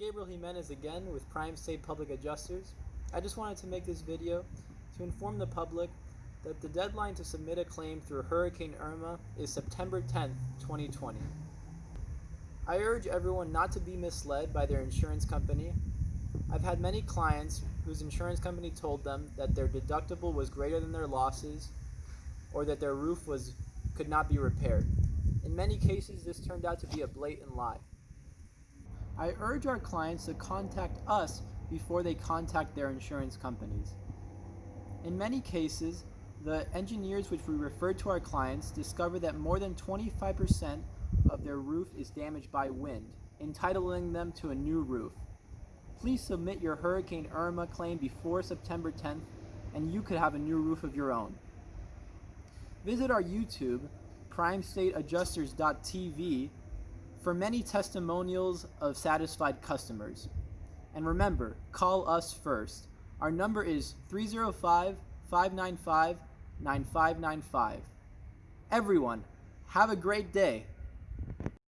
Gabriel Jimenez again with Prime State Public Adjusters. I just wanted to make this video to inform the public that the deadline to submit a claim through Hurricane Irma is September 10th, 2020. I urge everyone not to be misled by their insurance company. I've had many clients whose insurance company told them that their deductible was greater than their losses or that their roof was could not be repaired. In many cases this turned out to be a blatant lie. I urge our clients to contact us before they contact their insurance companies. In many cases, the engineers which we refer to our clients discover that more than 25% of their roof is damaged by wind, entitling them to a new roof. Please submit your Hurricane Irma claim before September 10th and you could have a new roof of your own. Visit our YouTube, primestateadjusters.tv, for many testimonials of satisfied customers. And remember, call us first. Our number is 305 595 9595. Everyone, have a great day.